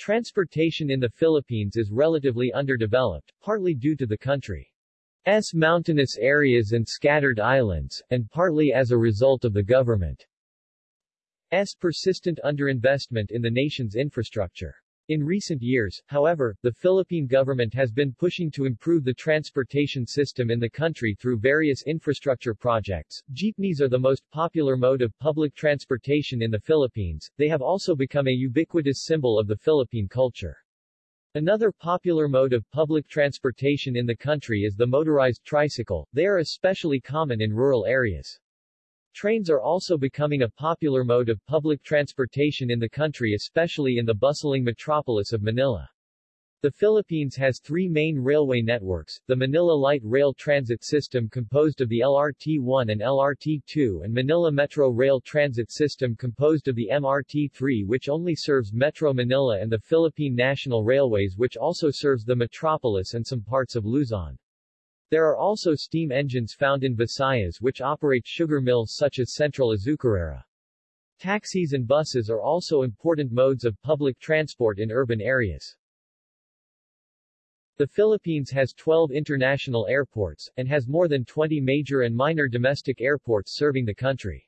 Transportation in the Philippines is relatively underdeveloped, partly due to the country's mountainous areas and scattered islands, and partly as a result of the government's persistent underinvestment in the nation's infrastructure. In recent years, however, the Philippine government has been pushing to improve the transportation system in the country through various infrastructure projects. Jeepneys are the most popular mode of public transportation in the Philippines, they have also become a ubiquitous symbol of the Philippine culture. Another popular mode of public transportation in the country is the motorized tricycle, they are especially common in rural areas. Trains are also becoming a popular mode of public transportation in the country especially in the bustling metropolis of Manila. The Philippines has three main railway networks, the Manila Light Rail Transit System composed of the LRT-1 and LRT-2 and Manila Metro Rail Transit System composed of the MRT-3 which only serves Metro Manila and the Philippine National Railways which also serves the metropolis and some parts of Luzon. There are also steam engines found in Visayas which operate sugar mills such as Central Azucarera. Taxis and buses are also important modes of public transport in urban areas. The Philippines has 12 international airports, and has more than 20 major and minor domestic airports serving the country.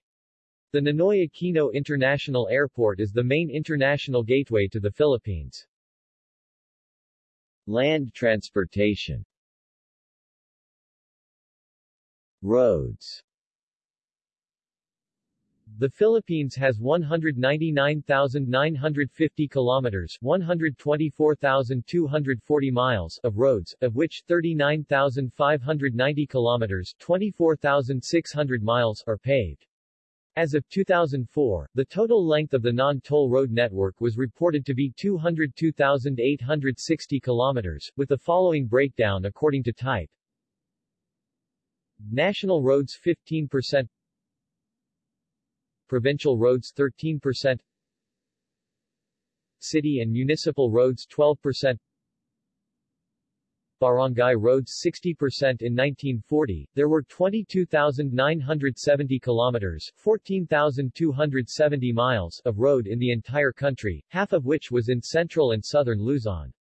The Ninoy Aquino International Airport is the main international gateway to the Philippines. Land transportation Roads the Philippines has 199,950 kilometers 124,240 miles of roads, of which 39,590 kilometers 24,600 miles are paved. As of 2004, the total length of the non-toll road network was reported to be 202,860 kilometers, with the following breakdown according to type. National roads 15% Provincial roads 13% City and municipal roads 12% Barangay roads 60% in 1940, there were 22,970 kilometers 14,270 miles of road in the entire country, half of which was in central and southern Luzon.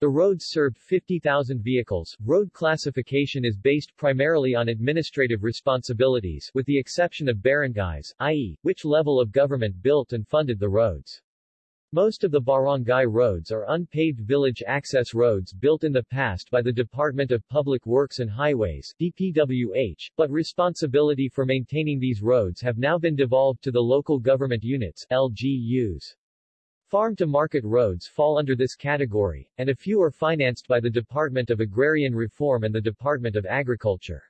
The roads served 50,000 vehicles. Road classification is based primarily on administrative responsibilities with the exception of barangays, i.e., which level of government built and funded the roads. Most of the barangay roads are unpaved village access roads built in the past by the Department of Public Works and Highways DPWH, but responsibility for maintaining these roads have now been devolved to the local government units LGUs. Farm-to-market roads fall under this category, and a few are financed by the Department of Agrarian Reform and the Department of Agriculture.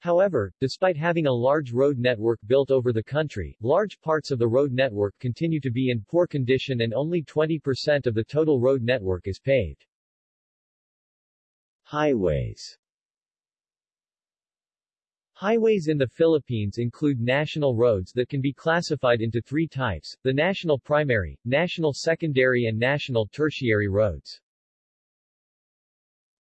However, despite having a large road network built over the country, large parts of the road network continue to be in poor condition and only 20% of the total road network is paved. Highways Highways in the Philippines include national roads that can be classified into three types, the national primary, national secondary and national tertiary roads.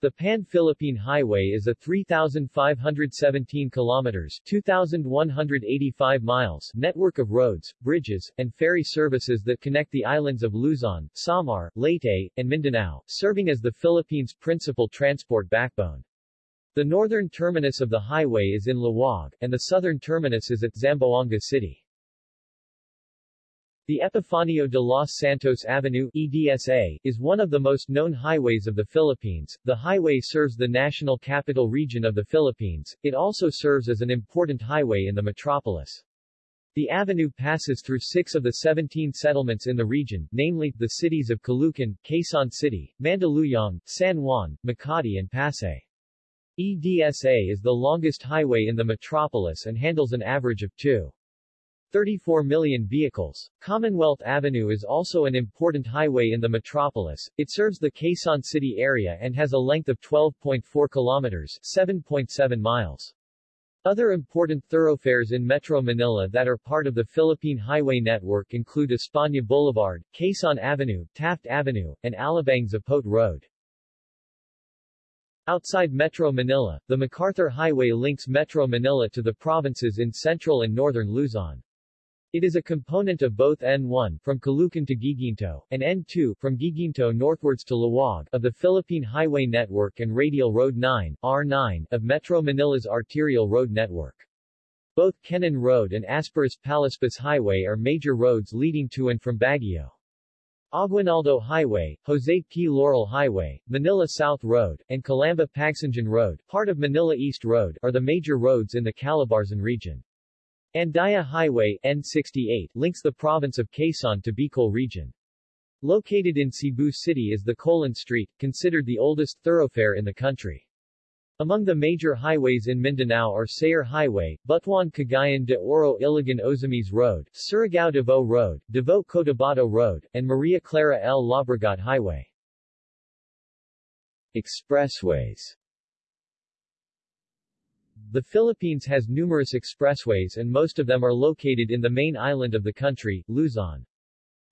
The Pan-Philippine Highway is a 3,517 kilometers 2,185 miles network of roads, bridges, and ferry services that connect the islands of Luzon, Samar, Leyte, and Mindanao, serving as the Philippines' principal transport backbone. The northern terminus of the highway is in Laoag, and the southern terminus is at Zamboanga City. The Epifanio de los Santos Avenue EDSA, is one of the most known highways of the Philippines. The highway serves the national capital region of the Philippines. It also serves as an important highway in the metropolis. The avenue passes through six of the 17 settlements in the region, namely, the cities of Caloocan, Quezon City, Mandaluyong, San Juan, Makati and Pasay. EDSA is the longest highway in the metropolis and handles an average of 2.34 million vehicles. Commonwealth Avenue is also an important highway in the metropolis. It serves the Quezon City area and has a length of 12.4 kilometers 7.7 miles. Other important thoroughfares in Metro Manila that are part of the Philippine Highway Network include España Boulevard, Quezon Avenue, Taft Avenue, and Alabang Zapote Road. Outside Metro Manila, the MacArthur Highway links Metro Manila to the provinces in central and northern Luzon. It is a component of both N1 from Caloocan to Guiguinto and N2 from Guiguinto northwards to Laoag of the Philippine Highway Network and Radial Road 9 R9 of Metro Manila's arterial road network. Both Kennon Road and Aspiras Palispis Highway are major roads leading to and from Baguio. Aguinaldo Highway, Jose P. Laurel Highway, Manila South Road, and Calamba Pagsanjan Road, part of Manila East Road, are the major roads in the Calabarzon region. Andaya Highway N68 links the province of Quezon to Bicol region. Located in Cebu City is the Colon Street, considered the oldest thoroughfare in the country. Among the major highways in Mindanao are Sayre Highway, Butuan Cagayan de Oro Iligan Ozamis Road, Surigao Davao Road, Davao Cotabato Road, and Maria Clara L. Lobregat Highway. Expressways the Philippines has numerous expressways and most of them are located in the main island of the country, Luzon.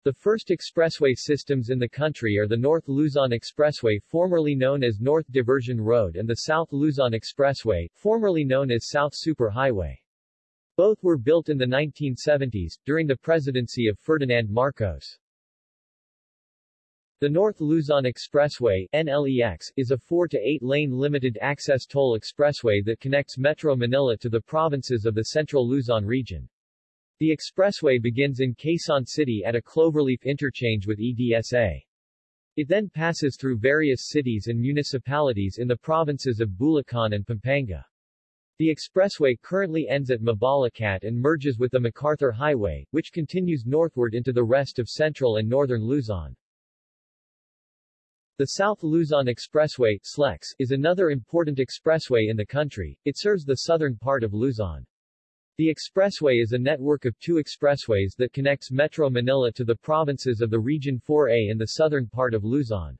The first expressway systems in the country are the North Luzon Expressway formerly known as North Diversion Road and the South Luzon Expressway, formerly known as South Super Highway. Both were built in the 1970s, during the presidency of Ferdinand Marcos. The North Luzon Expressway NLEX, is a 4 to 8 lane limited access toll expressway that connects Metro Manila to the provinces of the Central Luzon region. The expressway begins in Quezon City at a cloverleaf interchange with EDSA. It then passes through various cities and municipalities in the provinces of Bulacan and Pampanga. The expressway currently ends at Mabalacat and merges with the MacArthur Highway, which continues northward into the rest of central and northern Luzon. The South Luzon Expressway SLEX, is another important expressway in the country. It serves the southern part of Luzon. The expressway is a network of two expressways that connects Metro Manila to the provinces of the Region 4A in the southern part of Luzon.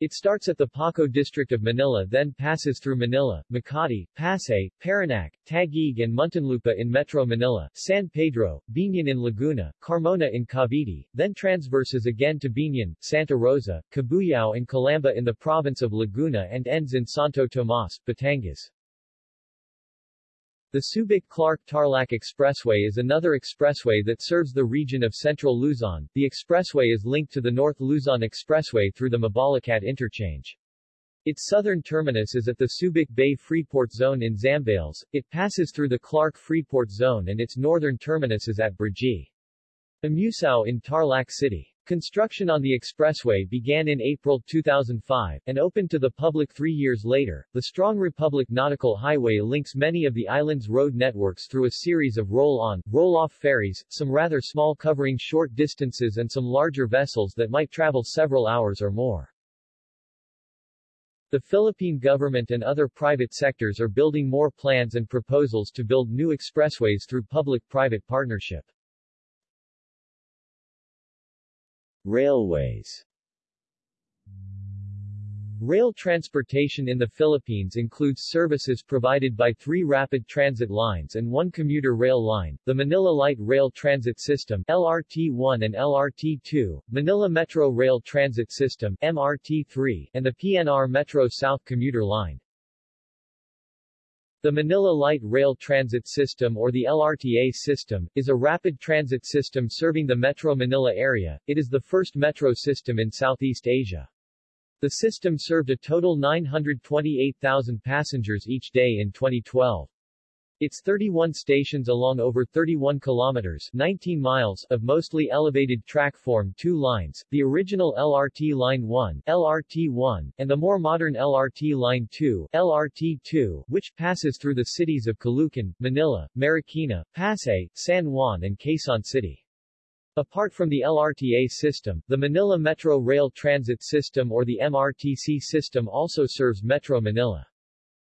It starts at the Paco district of Manila then passes through Manila, Makati, Pasay, Parañaque, Taguig and Muntinlupa in Metro Manila, San Pedro, Biñan in Laguna, Carmona in Cavite, then transverses again to Biñan, Santa Rosa, Cabuyao and Calamba in the province of Laguna and ends in Santo Tomas, Batangas. The Subic-Clark-Tarlac Expressway is another expressway that serves the region of central Luzon. The expressway is linked to the North Luzon Expressway through the Mabalacat interchange. Its southern terminus is at the Subic Bay Freeport Zone in Zambales, it passes through the Clark Freeport Zone and its northern terminus is at Brgy. Amusao in Tarlac City. Construction on the expressway began in April 2005, and opened to the public three years later. The Strong Republic Nautical Highway links many of the island's road networks through a series of roll-on, roll-off ferries, some rather small covering short distances and some larger vessels that might travel several hours or more. The Philippine government and other private sectors are building more plans and proposals to build new expressways through public-private partnership. Railways Rail transportation in the Philippines includes services provided by three rapid transit lines and one commuter rail line, the Manila Light Rail Transit System LRT-1 and LRT-2, Manila Metro Rail Transit System MRT-3, and the PNR Metro South Commuter Line. The Manila Light Rail Transit System or the LRTA system, is a rapid transit system serving the Metro Manila area. It is the first metro system in Southeast Asia. The system served a total 928,000 passengers each day in 2012. Its 31 stations along over 31 kilometers 19 miles of mostly elevated track form two lines, the original LRT Line 1 LRT-1, and the more modern LRT Line 2 LRT-2, which passes through the cities of Caloocan, Manila, Marikina, Pasay, San Juan and Quezon City. Apart from the LRTA system, the Manila Metro Rail Transit System or the MRTC system also serves Metro Manila.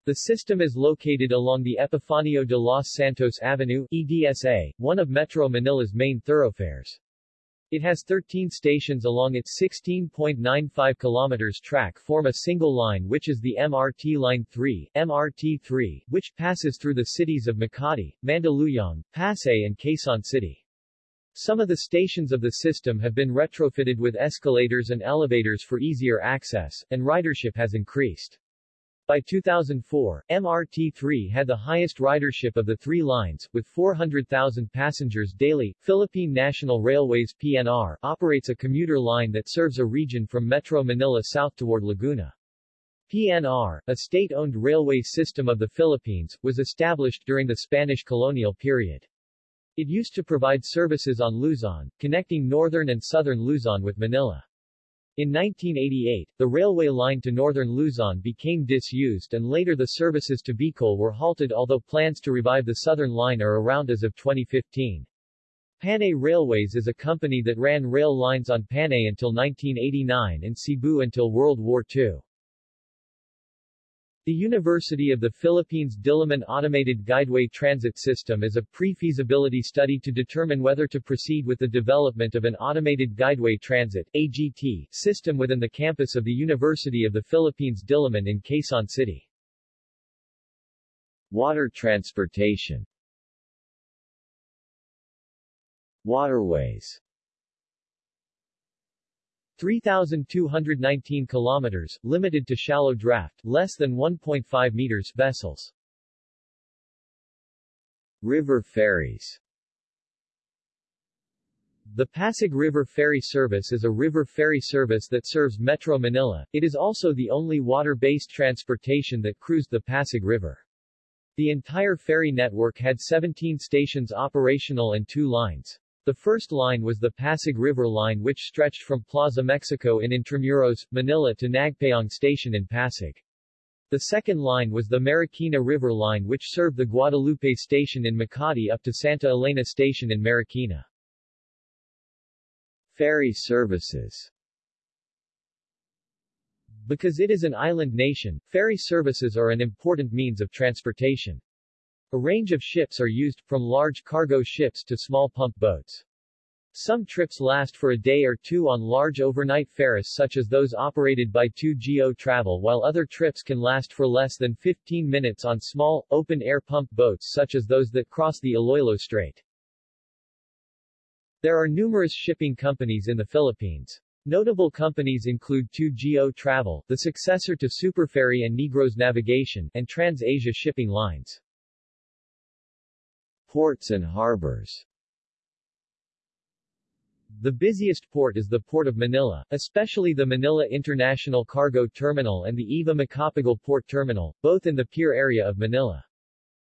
The system is located along the Epifanio de los Santos Avenue EDSA, one of Metro Manila's main thoroughfares. It has 13 stations along its 16.95 kilometers track form a single line which is the MRT Line 3 MRT3, which passes through the cities of Makati, Mandaluyong, Pasay and Quezon City. Some of the stations of the system have been retrofitted with escalators and elevators for easier access, and ridership has increased. By 2004, MRT-3 had the highest ridership of the three lines, with 400,000 passengers daily. Philippine National Railways PNR operates a commuter line that serves a region from Metro Manila south toward Laguna. PNR, a state-owned railway system of the Philippines, was established during the Spanish colonial period. It used to provide services on Luzon, connecting northern and southern Luzon with Manila. In 1988, the railway line to northern Luzon became disused and later the services to Bicol were halted although plans to revive the southern line are around as of 2015. Panay Railways is a company that ran rail lines on Panay until 1989 and Cebu until World War II. The University of the Philippines Diliman Automated Guideway Transit System is a pre-feasibility study to determine whether to proceed with the development of an automated guideway transit AGT system within the campus of the University of the Philippines Diliman in Quezon City. Water transportation Waterways 3,219 kilometers, limited to shallow draft, less than 1.5 meters, vessels. River ferries The Pasig River Ferry Service is a river ferry service that serves Metro Manila. It is also the only water-based transportation that cruised the Pasig River. The entire ferry network had 17 stations operational and two lines. The first line was the Pasig River Line which stretched from Plaza Mexico in Intramuros, Manila to Nagpayong Station in Pasig. The second line was the Marikina River Line which served the Guadalupe Station in Makati up to Santa Elena Station in Marikina. Ferry services Because it is an island nation, ferry services are an important means of transportation. A range of ships are used, from large cargo ships to small pump boats. Some trips last for a day or two on large overnight ferries such as those operated by 2GO Travel while other trips can last for less than 15 minutes on small, open-air pump boats such as those that cross the Iloilo Strait. There are numerous shipping companies in the Philippines. Notable companies include 2GO Travel, the successor to Superferry and Negros Navigation, and Trans-Asia Shipping Lines. Ports and harbors The busiest port is the Port of Manila, especially the Manila International Cargo Terminal and the Eva Macapagal Port Terminal, both in the pier area of Manila.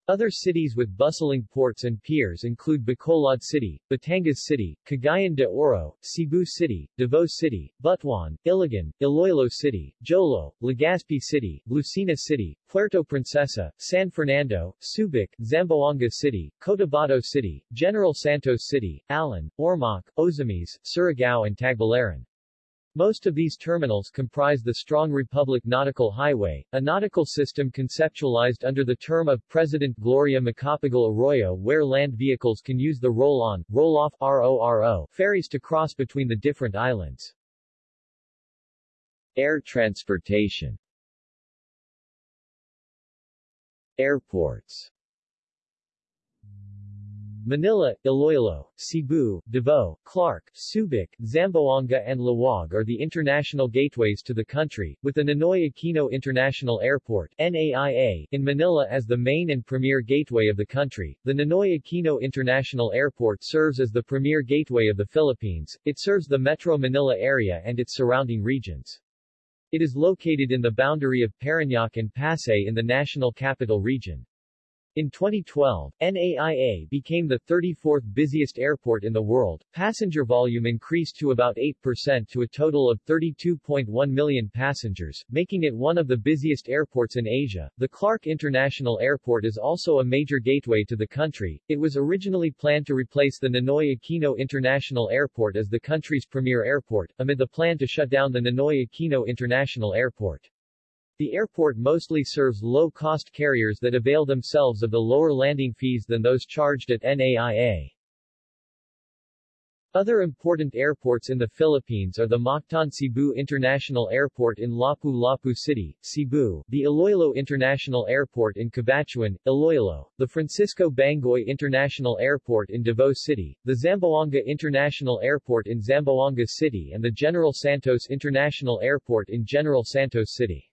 Other cities with bustling ports and piers include Bacolod City, Batangas City, Cagayan de Oro, Cebu City, Davao City, Butuan, Iligan, Iloilo City, Jolo, Legazpi City, Lucena City, Puerto Princesa, San Fernando, Subic, Zamboanga City, Cotabato City, General Santos City, Allen, Ormoc, Ozamis, Surigao and Tagbilaran. Most of these terminals comprise the Strong Republic Nautical Highway, a nautical system conceptualized under the term of President Gloria Macapagal Arroyo where land vehicles can use the roll-on, roll-off RORO ferries to cross between the different islands. Air transportation Airports Manila, Iloilo, Cebu, Davao, Clark, Subic, Zamboanga and Laoag are the international gateways to the country, with the Ninoy Aquino International Airport NAIA, in Manila as the main and premier gateway of the country. The Ninoy Aquino International Airport serves as the premier gateway of the Philippines. It serves the Metro Manila area and its surrounding regions. It is located in the boundary of Parañaque and Pasay in the National Capital Region. In 2012, NAIA became the 34th busiest airport in the world. Passenger volume increased to about 8% to a total of 32.1 million passengers, making it one of the busiest airports in Asia. The Clark International Airport is also a major gateway to the country. It was originally planned to replace the Ninoy Aquino International Airport as the country's premier airport, amid the plan to shut down the Ninoy Aquino International Airport. The airport mostly serves low-cost carriers that avail themselves of the lower landing fees than those charged at NAIA. Other important airports in the Philippines are the Mactan Cebu International Airport in Lapu-Lapu City, Cebu, the Iloilo International Airport in Cabatuan, Iloilo, the Francisco Bangoy International Airport in Davao City, the Zamboanga International Airport in Zamboanga City and the General Santos International Airport in General Santos City.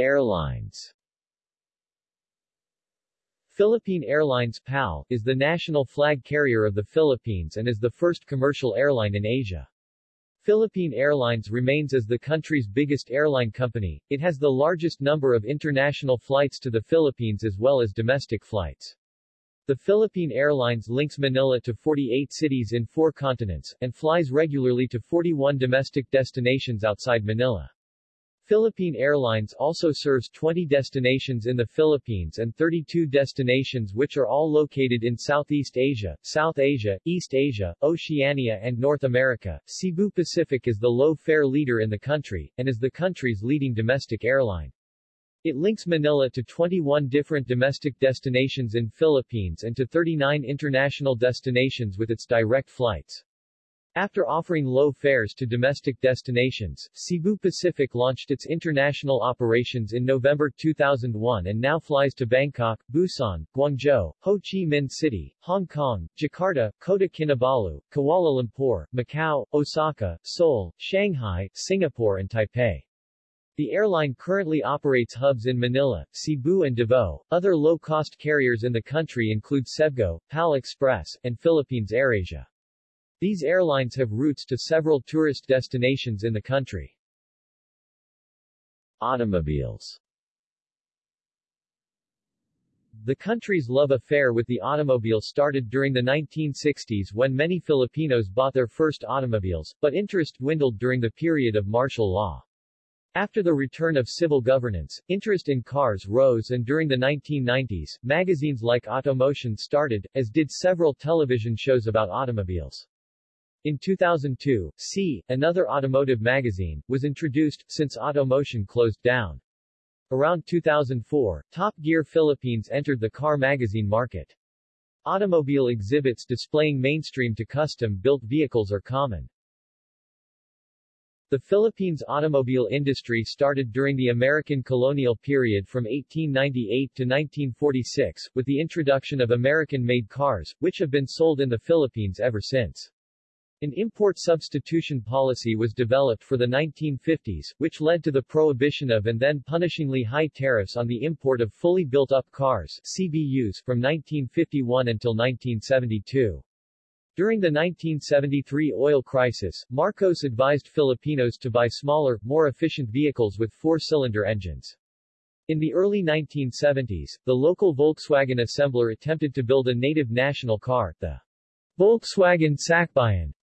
Airlines Philippine Airlines PAL, is the national flag carrier of the Philippines and is the first commercial airline in Asia. Philippine Airlines remains as the country's biggest airline company, it has the largest number of international flights to the Philippines as well as domestic flights. The Philippine Airlines links Manila to 48 cities in four continents, and flies regularly to 41 domestic destinations outside Manila. Philippine Airlines also serves 20 destinations in the Philippines and 32 destinations which are all located in Southeast Asia, South Asia, East Asia, Oceania and North America. Cebu Pacific is the low-fare leader in the country, and is the country's leading domestic airline. It links Manila to 21 different domestic destinations in Philippines and to 39 international destinations with its direct flights. After offering low fares to domestic destinations, Cebu Pacific launched its international operations in November 2001 and now flies to Bangkok, Busan, Guangzhou, Ho Chi Minh City, Hong Kong, Jakarta, Kota Kinabalu, Kuala Lumpur, Macau, Osaka, Seoul, Shanghai, Singapore and Taipei. The airline currently operates hubs in Manila, Cebu and Davao. Other low-cost carriers in the country include Cebgo, PAL Express, and Philippines AirAsia. These airlines have routes to several tourist destinations in the country. Automobiles The country's love affair with the automobile started during the 1960s when many Filipinos bought their first automobiles, but interest dwindled during the period of martial law. After the return of civil governance, interest in cars rose and during the 1990s, magazines like Automotion started, as did several television shows about automobiles. In 2002, C, another automotive magazine, was introduced, since Automotion closed down. Around 2004, Top Gear Philippines entered the car magazine market. Automobile exhibits displaying mainstream to custom-built vehicles are common. The Philippines automobile industry started during the American colonial period from 1898 to 1946, with the introduction of American-made cars, which have been sold in the Philippines ever since. An import substitution policy was developed for the 1950s, which led to the prohibition of and then punishingly high tariffs on the import of fully built-up cars CBUs from 1951 until 1972. During the 1973 oil crisis, Marcos advised Filipinos to buy smaller, more efficient vehicles with four-cylinder engines. In the early 1970s, the local Volkswagen assembler attempted to build a native national car, the Volkswagen Sakbayan,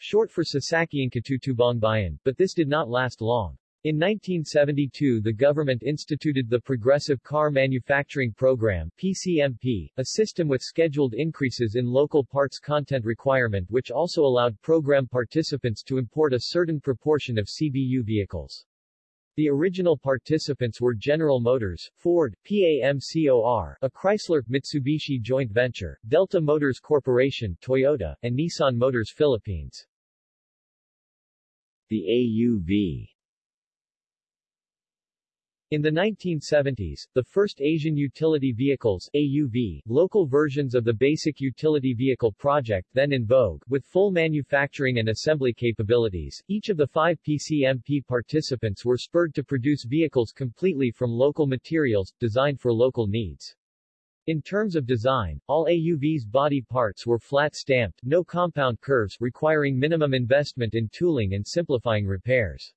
short for Sasakyan Katutubong but this did not last long. In 1972 the government instituted the Progressive Car Manufacturing Program PCMP, a system with scheduled increases in local parts content requirement which also allowed program participants to import a certain proportion of CBU vehicles. The original participants were General Motors, Ford, PAMCOR, a Chrysler-Mitsubishi joint venture, Delta Motors Corporation, Toyota, and Nissan Motors Philippines. The AUV in the 1970s, the first Asian Utility Vehicles AUV, local versions of the Basic Utility Vehicle project then in vogue, with full manufacturing and assembly capabilities, each of the five PCMP participants were spurred to produce vehicles completely from local materials, designed for local needs. In terms of design, all AUV's body parts were flat-stamped, no compound curves, requiring minimum investment in tooling and simplifying repairs.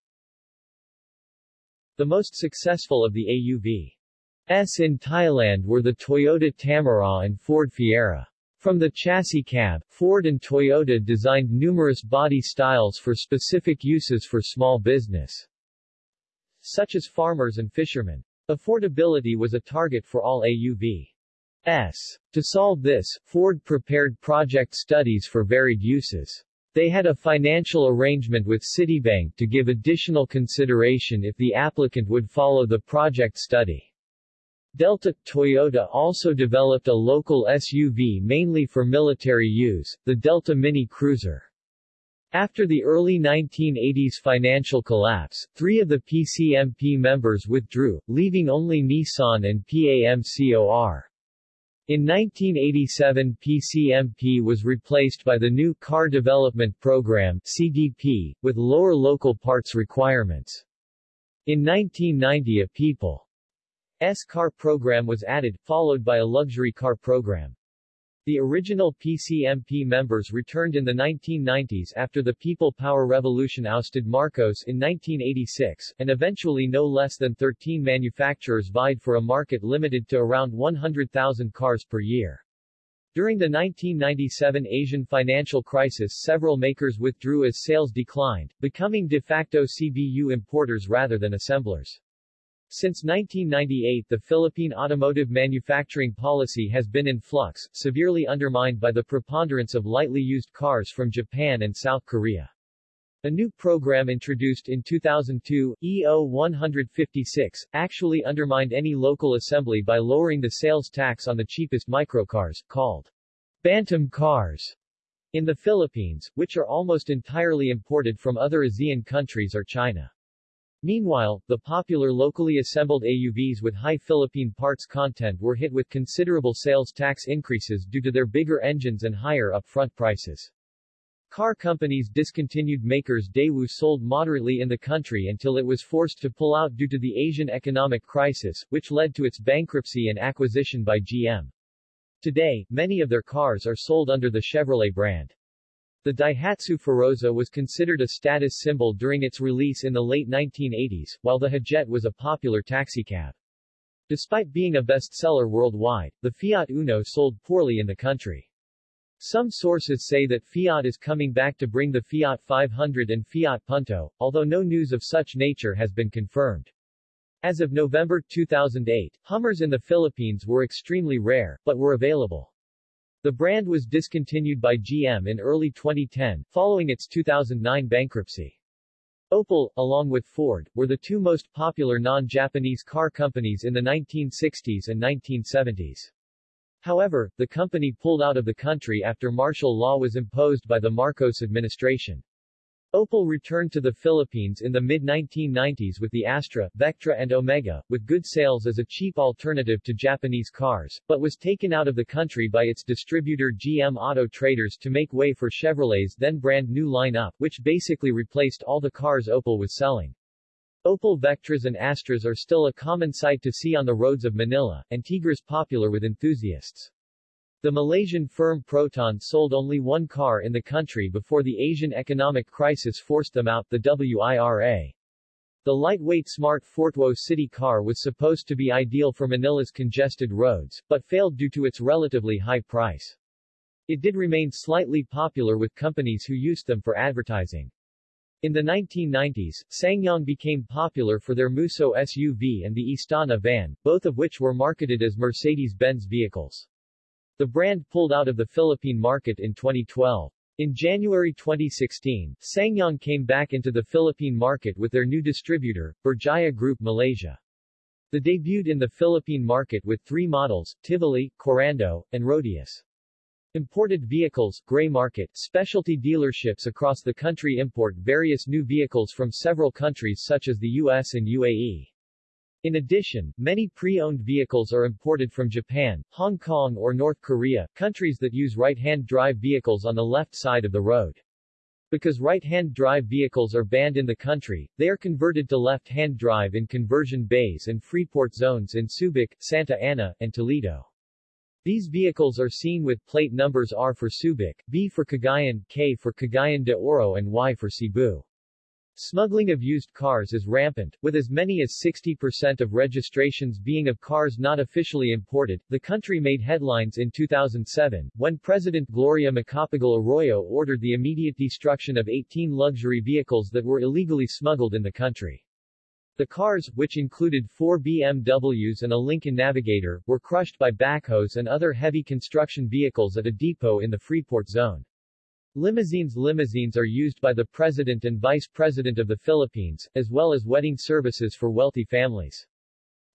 The most successful of the AUVs in Thailand were the Toyota Tamaraw and Ford Fiera. From the chassis cab, Ford and Toyota designed numerous body styles for specific uses for small business, such as farmers and fishermen. Affordability was a target for all AUV. S. To solve this, Ford prepared project studies for varied uses. They had a financial arrangement with Citibank to give additional consideration if the applicant would follow the project study. Delta Toyota also developed a local SUV mainly for military use, the Delta Mini Cruiser. After the early 1980s financial collapse, three of the PCMP members withdrew, leaving only Nissan and PAMCOR. In 1987 PCMP was replaced by the new Car Development Program CDP, with lower local parts requirements. In 1990 a people's car program was added, followed by a luxury car program. The original PCMP members returned in the 1990s after the People Power Revolution ousted Marcos in 1986, and eventually no less than 13 manufacturers vied for a market limited to around 100,000 cars per year. During the 1997 Asian financial crisis several makers withdrew as sales declined, becoming de facto CBU importers rather than assemblers. Since 1998 the Philippine automotive manufacturing policy has been in flux, severely undermined by the preponderance of lightly used cars from Japan and South Korea. A new program introduced in 2002, EO 156, actually undermined any local assembly by lowering the sales tax on the cheapest microcars, called Bantam cars, in the Philippines, which are almost entirely imported from other ASEAN countries or China. Meanwhile, the popular locally assembled AUVs with high Philippine parts content were hit with considerable sales tax increases due to their bigger engines and higher upfront prices. Car companies discontinued makers Daewoo sold moderately in the country until it was forced to pull out due to the Asian economic crisis, which led to its bankruptcy and acquisition by GM. Today, many of their cars are sold under the Chevrolet brand. The Daihatsu Feroza was considered a status symbol during its release in the late 1980s, while the Hijet was a popular taxicab. Despite being a bestseller worldwide, the Fiat Uno sold poorly in the country. Some sources say that Fiat is coming back to bring the Fiat 500 and Fiat Punto, although no news of such nature has been confirmed. As of November 2008, Hummers in the Philippines were extremely rare, but were available. The brand was discontinued by GM in early 2010, following its 2009 bankruptcy. Opel, along with Ford, were the two most popular non-Japanese car companies in the 1960s and 1970s. However, the company pulled out of the country after martial law was imposed by the Marcos administration. Opel returned to the Philippines in the mid-1990s with the Astra, Vectra and Omega, with good sales as a cheap alternative to Japanese cars, but was taken out of the country by its distributor GM Auto Traders to make way for Chevrolet's then brand new lineup, which basically replaced all the cars Opel was selling. Opel Vectras and Astras are still a common sight to see on the roads of Manila, and Tigras popular with enthusiasts. The Malaysian firm Proton sold only one car in the country before the Asian economic crisis forced them out, the WIRA. The lightweight smart Fortwo city car was supposed to be ideal for Manila's congested roads, but failed due to its relatively high price. It did remain slightly popular with companies who used them for advertising. In the 1990s, SsangYong became popular for their Musso SUV and the Istana van, both of which were marketed as Mercedes-Benz vehicles. The brand pulled out of the Philippine market in 2012. In January 2016, SsangYong came back into the Philippine market with their new distributor, Berjaya Group Malaysia. They debuted in the Philippine market with three models, Tivoli, Korando, and Rodius. Imported vehicles, gray market, specialty dealerships across the country import various new vehicles from several countries such as the US and UAE. In addition, many pre-owned vehicles are imported from Japan, Hong Kong or North Korea, countries that use right-hand drive vehicles on the left side of the road. Because right-hand drive vehicles are banned in the country, they are converted to left-hand drive in conversion bays and freeport zones in Subic, Santa Ana, and Toledo. These vehicles are seen with plate numbers R for Subic, B for Cagayan, K for Cagayan de Oro and Y for Cebu. Smuggling of used cars is rampant, with as many as 60% of registrations being of cars not officially imported. The country made headlines in 2007, when President Gloria Macapagal Arroyo ordered the immediate destruction of 18 luxury vehicles that were illegally smuggled in the country. The cars, which included four BMWs and a Lincoln Navigator, were crushed by backhoes and other heavy construction vehicles at a depot in the Freeport zone. Limousines Limousines are used by the President and Vice President of the Philippines, as well as wedding services for wealthy families.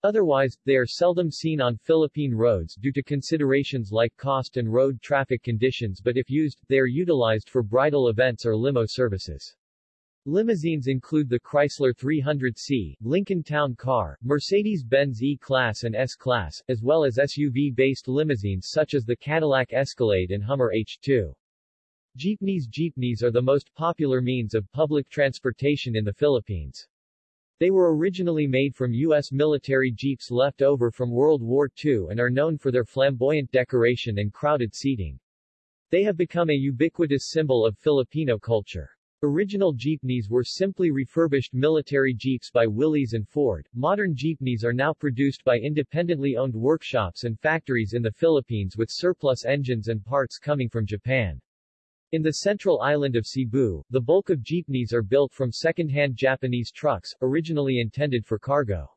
Otherwise, they are seldom seen on Philippine roads due to considerations like cost and road traffic conditions but if used, they are utilized for bridal events or limo services. Limousines include the Chrysler 300C, Lincoln Town Car, Mercedes-Benz E-Class and S-Class, as well as SUV-based limousines such as the Cadillac Escalade and Hummer H2. Jeepneys Jeepneys are the most popular means of public transportation in the Philippines. They were originally made from U.S. military jeeps left over from World War II and are known for their flamboyant decoration and crowded seating. They have become a ubiquitous symbol of Filipino culture. Original jeepneys were simply refurbished military jeeps by Willys and Ford. Modern jeepneys are now produced by independently owned workshops and factories in the Philippines with surplus engines and parts coming from Japan. In the central island of Cebu, the bulk of jeepneys are built from second-hand Japanese trucks, originally intended for cargo.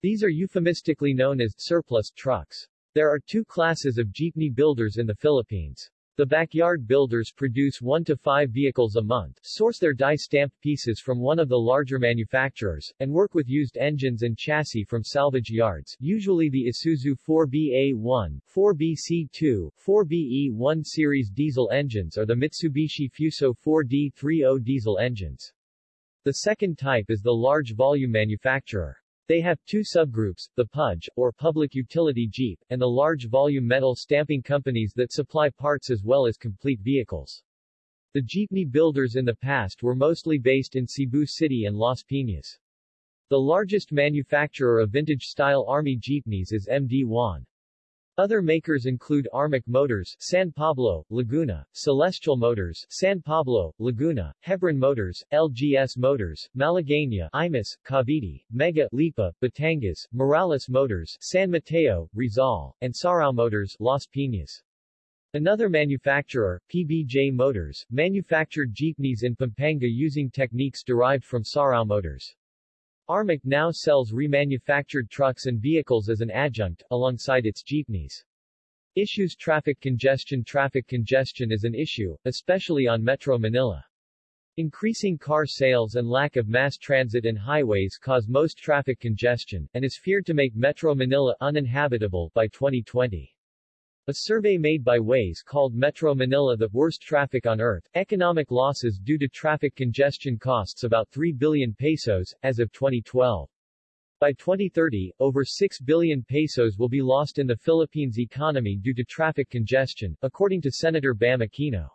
These are euphemistically known as surplus trucks. There are two classes of jeepney builders in the Philippines. The backyard builders produce one to five vehicles a month, source their die-stamped pieces from one of the larger manufacturers, and work with used engines and chassis from salvage yards, usually the Isuzu 4BA1, 4BC2, 4BE1 series diesel engines or the Mitsubishi Fuso 4D30 diesel engines. The second type is the large volume manufacturer. They have two subgroups, the PUJ, or Public Utility Jeep, and the large volume metal stamping companies that supply parts as well as complete vehicles. The jeepney builders in the past were mostly based in Cebu City and Las Piñas. The largest manufacturer of vintage-style Army jeepneys is MD Juan. Other makers include Armic Motors, San Pablo, Laguna, Celestial Motors, San Pablo, Laguna, Hebron Motors, LGS Motors, Malagueña, Imus, Cavite, Mega, Lipa, Batangas, Morales Motors, San Mateo, Rizal, and Sarao Motors, Las Piñas. Another manufacturer, PBJ Motors, manufactured jeepneys in Pampanga using techniques derived from Sarao Motors. Armic now sells remanufactured trucks and vehicles as an adjunct, alongside its jeepneys. Issues traffic congestion Traffic congestion is an issue, especially on Metro Manila. Increasing car sales and lack of mass transit and highways cause most traffic congestion, and is feared to make Metro Manila uninhabitable by 2020. A survey made by Waze called Metro Manila the worst traffic on earth. Economic losses due to traffic congestion costs about 3 billion pesos, as of 2012. By 2030, over 6 billion pesos will be lost in the Philippines economy due to traffic congestion, according to Senator Bam Aquino.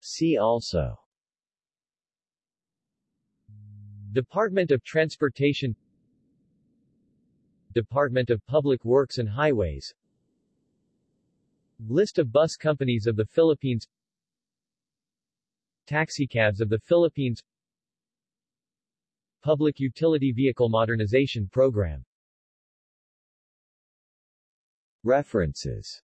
See also Department of Transportation Department of Public Works and Highways. List of bus companies of the Philippines. Taxicabs of the Philippines. Public Utility Vehicle Modernization Program. References